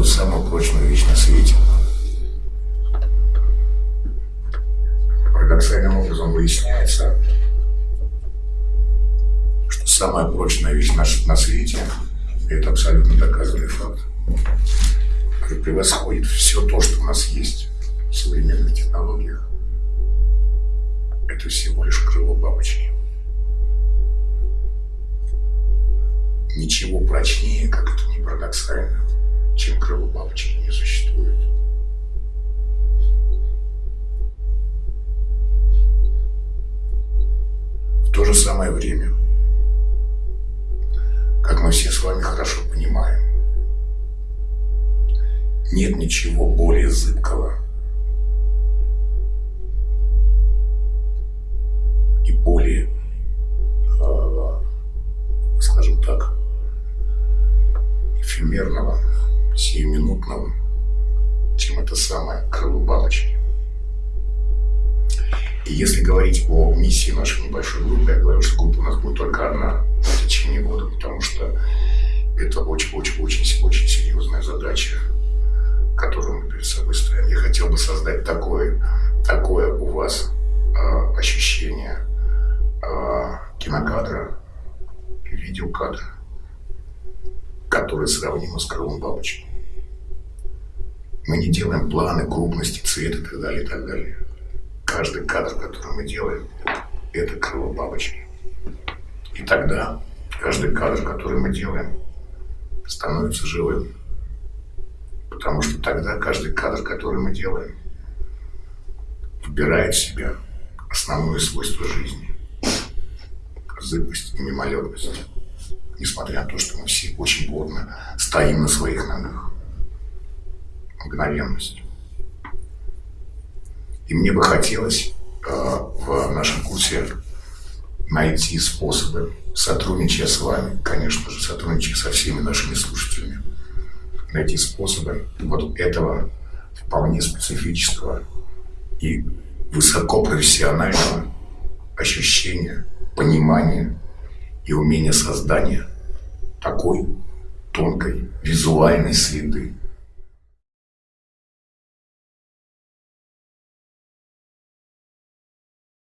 показывают самую прочную вещь на свете. Парадоксальным образом выясняется, что самая прочная вещь на, на свете – это абсолютно доказанный факт, который превосходит все то, что у нас есть в современных технологиях. Это всего лишь крыло бабочки. Ничего прочнее, как это не парадоксально, чем не существует. В то же самое время, как мы все с вами хорошо понимаем, нет ничего более зыбкого и более, э, скажем так, эфемерного, сиюминутного, чем это самое крыло бабочки. И если говорить о миссии нашей небольшой группы, я говорю, что группа у нас будет только одна в течение года, потому что это очень-очень-очень-очень серьезная задача, которую мы перед собой ставим. Я хотел бы создать такое, такое у вас э, ощущение э, кинокадра, видеокадра, которое сравнимо с крылом бабочки. Мы не делаем планы, крупности, цвет и так далее, и так далее. Каждый кадр, который мы делаем, это крыло бабочки. И тогда каждый кадр, который мы делаем, становится живым. Потому что тогда каждый кадр, который мы делаем, вбирает в себя основное свойство жизни. Зыбкость и мимолетность несмотря на то, что мы все очень плотно стоим на своих ногах. Мгновенность. И мне бы хотелось э, в нашем курсе найти способы, сотрудничая с вами, конечно же, сотрудничая со всеми нашими слушателями, найти способы вот этого вполне специфического и высокопрофессионального ощущения, понимания и умения создания такой тонкой визуальной среды,